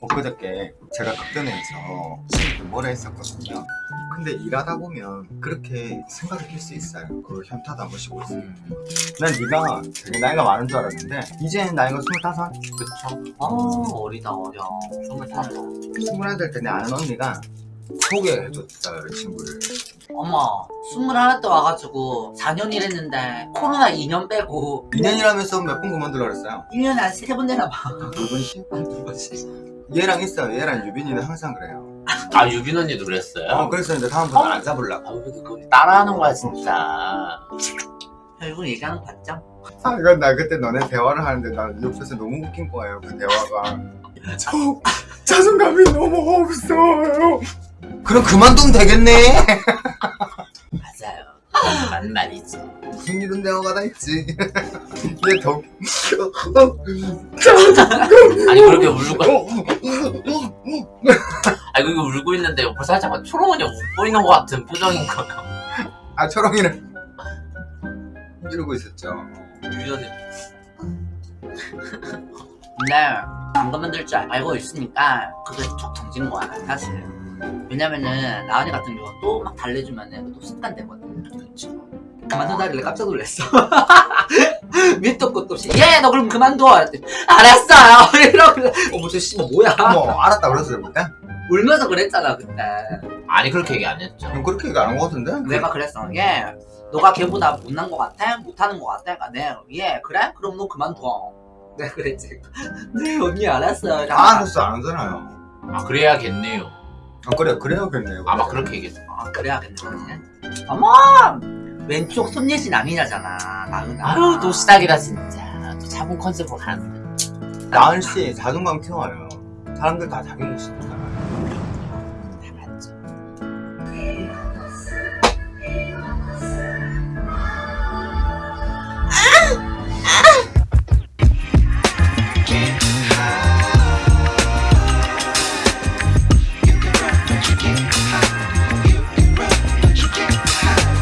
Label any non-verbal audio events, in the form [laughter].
엊그저께 제가 신입 뭐라 했었거든요. 근데 일하다 보면 그렇게 생각이 들수 있어요. 그 현타도 한 번씩 오고 있어요 난 네가 되게 나이가 많은 줄 알았는데 이제 나이가 25? 그쵸? 아 어리다 어려. 스물다섯. 스물한 살때 내 아는 언니가 소개해줬어요 이 친구를. 어머 스물하나 때 와가지고 4년 일했는데 코로나 2년 빼고. 2년이라면서 몇 번 그만두라 그랬어요? 1년에 한 3번 되나 봐. 두 번씩? 두 번씩 얘랑 있어요. 얘랑 유빈이는 항상 그래요. 아 유빈 언니도 그랬어요? 어 그래서 이제 다음부터 안 잡으려고. 아, 왜 이렇게 따라하는 거야 진짜. 결국 얘기하는 거 봤죠? 아 이건 나 그때 너네 대화를 하는데 나 옆에서 너무 웃긴 거예요 그 대화가. 저 자존감이 너무 없어요. 그럼 그만두면 되겠네 맞는 말이지. 무슨 이런 대화가 다 있지? [laughs] 얘더 아니 그렇게 울고 아니 그렇게 울고 있는데 옆에 살짝 막 초롱언니 웃고 있는 것 같은 표정인 거예요 아 초롱이는 이러고 있었죠. 언니 근데 안 그만둘 줄 알고 있으니까 그게 툭 던진 거야 사실 왜냐면은 나은이 같은 경우는 또막 달래주면은 또 습관되거든 그쵸. 그만두다길래 깜짝 놀랐어. [laughs] 밑도 끝도 없이 얘너 그럼 그만둬. 이랬더니 알았어요. [laughs] 이러고. 어머 저 씨발 뭐야? 뭐 알았다 그랬어요 그때? 울면서 그랬잖아 그때. 아니 그렇게 얘기 안 했죠. 그럼 그렇게 얘기 안 한 거 같은데? 내가 그랬어 얘 너가 걔보다 못난 거 같아? 못하는 거 같아? 그러니까 내얘 그래? 그럼 너 그만둬. 내가 그랬지 [laughs] 네 언니 알았어요. 다 알았어 안 하잖아요. 아 그래야겠네요 아 그래 그래야겠네요 아마 그렇게 얘기했어 아 그래야겠네 그러지 어머! 왼쪽 손예진 아니냐잖아 나은 아유 또 시작이다 진짜. 또 차분 컨셉으로 가는데 나은 씨 자존감 키워요. 사람들 다 자기 모습